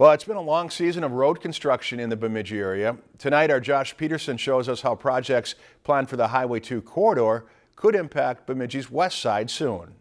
Well, it's been a long season of road construction in the Bemidji area. Tonight, our Josh Peterson shows us how projects planned for the Highway 2 corridor could impact Bemidji's west side soon.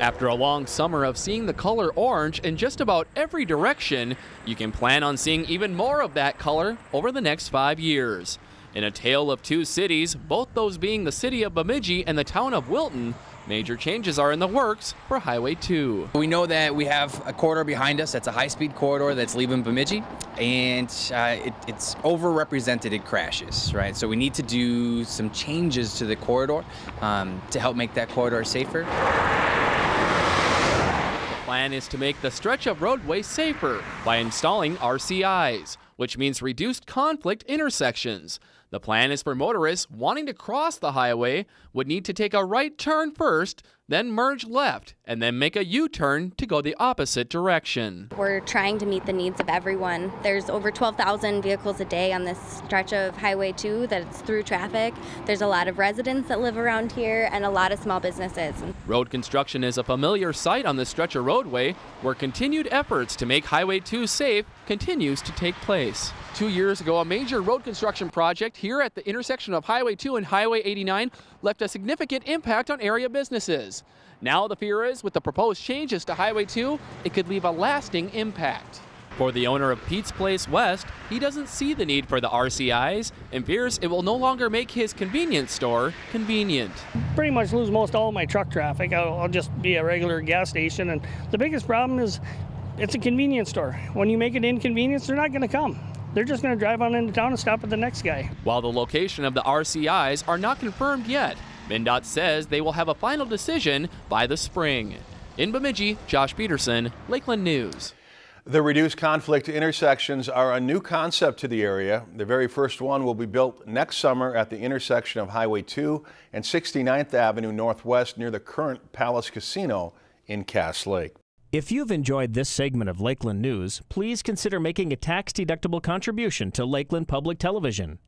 After a long summer of seeing the color orange in just about every direction, you can plan on seeing even more of that color over the next five years. In a tale of two cities, both those being the city of Bemidji and the town of Wilton, Major changes are in the works for Highway 2. We know that we have a corridor behind us that's a high-speed corridor that's leaving Bemidji, and uh, it, it's overrepresented in crashes, right? So we need to do some changes to the corridor um, to help make that corridor safer. The plan is to make the stretch of roadway safer by installing RCIs, which means reduced conflict intersections. The plan is for motorists wanting to cross the highway would need to take a right turn first, then merge left, and then make a U-turn to go the opposite direction. We're trying to meet the needs of everyone. There's over 12,000 vehicles a day on this stretch of Highway 2 that's through traffic. There's a lot of residents that live around here and a lot of small businesses. Road construction is a familiar sight on this stretch of roadway where continued efforts to make Highway 2 safe continues to take place. Two years ago, a major road construction project here at the intersection of Highway 2 and Highway 89 left a significant impact on area businesses. Now the fear is with the proposed changes to Highway 2, it could leave a lasting impact. For the owner of Pete's Place West, he doesn't see the need for the RCIs and fears it will no longer make his convenience store convenient. Pretty much lose most all my truck traffic. I'll, I'll just be a regular gas station. And the biggest problem is it's a convenience store. When you make it inconvenience, they're not going to come. They're just going to drive on into town and stop at the next guy. While the location of the RCIs are not confirmed yet, MnDOT says they will have a final decision by the spring. In Bemidji, Josh Peterson, Lakeland News. The reduced conflict intersections are a new concept to the area. The very first one will be built next summer at the intersection of Highway 2 and 69th Avenue Northwest near the current Palace Casino in Cass Lake. If you've enjoyed this segment of Lakeland News, please consider making a tax-deductible contribution to Lakeland Public Television.